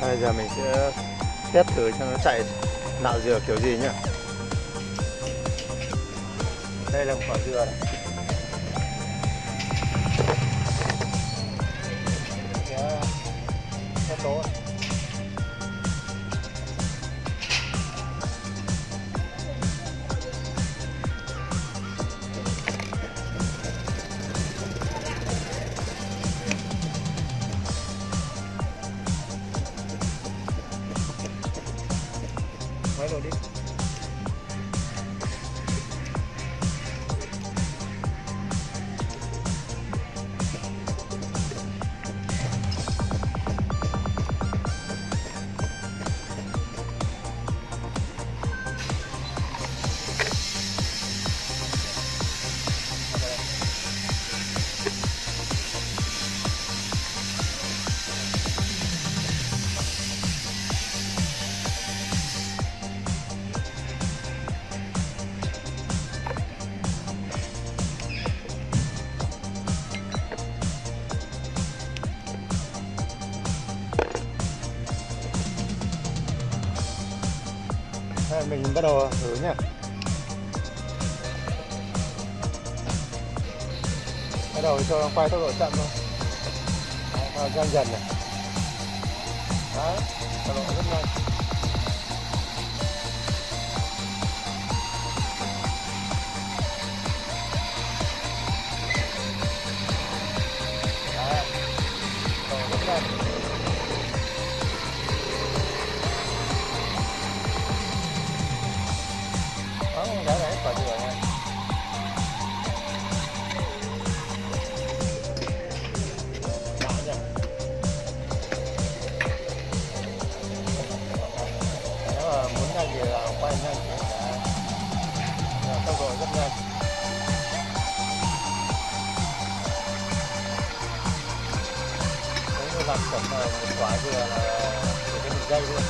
Bây giờ mình sẽ test thử cho nó chạy nạo dừa kiểu gì nhá. Đây là một quả dừa này. Máy rồi đi. Mình bắt đầu thử nhá. Bắt đầu cho nó quay tốc độ chậm thôi. Đấy, dần dần này. Đấy, tốc độ rất nhanh. Thì là nhanh thì là, rất nhanh Nếu như làm chuẩn một quả vừa là chỉ có một thôi